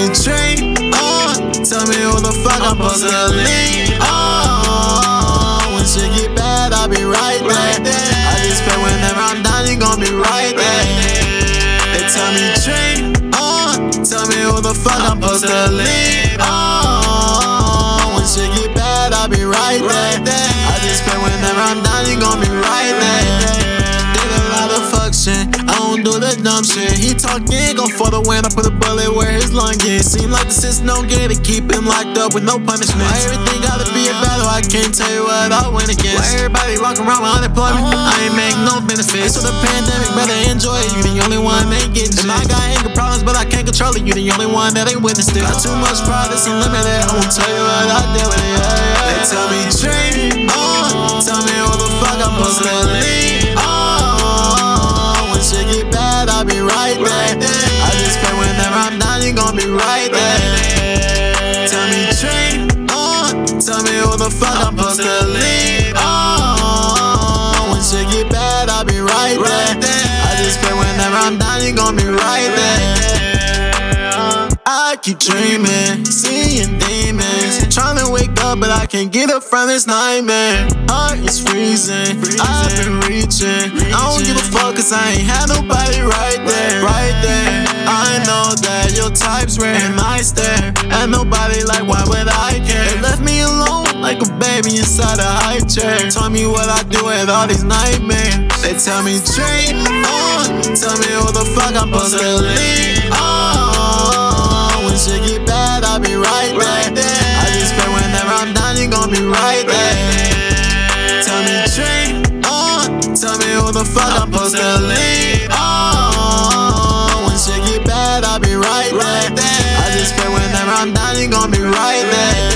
tell me dream on. Uh. Tell me who the fuck I'm supposed to lean on. When shit get bad, I'll be right there. I just pray whenever I'm down, you gon' be right there. They tell me dream on. Uh. Tell me who the fuck I'm supposed to lean on. When shit get bad, I'll be right there. Don't do the dumb shit. He talking, go for the win. I put a bullet where his lung is. Seem like the system don't get it. Keep him locked up with no punishment. Why everything gotta be a battle? I can't tell you what I win against. Why everybody walking around with unemployment? Oh. I ain't make no benefits. So the pandemic, better enjoy it. You the only one that ain't getting shit. And I got anger problems, but I can't control it. You the only one that ain't witnessed it. Got too much pride, it's unlimited. I won't tell you what I did with it. Yeah, yeah. They tell me dream on. Tell me who the fuck I'm supposed to lean I'll be right there. I just pray whenever I'm down, you gon' be right there. Tell me dream on. Uh, tell me who the fuck I'm supposed to lean on. When shit get bad, I'll be right there. I just pray whenever I'm down, you gon' be right there. I keep dreaming, seeing demons. Trying to wake up, but I can't get up from this nightmare. Heart is Cause I ain't had nobody right there, right there. I know that your type's rare and I stare. And nobody like, why would I care? They left me alone like a baby inside a high chair. Tell me what I do with all these nightmares. They tell me, dream on. Tell me who the fuck I'm supposed to lean on. When shit get bad, I'll be right. fuck, I'm supposed to leave. Oh, when shit get bad, I'll be right, right back. I just pray whenever I'm down, you gon' be right there.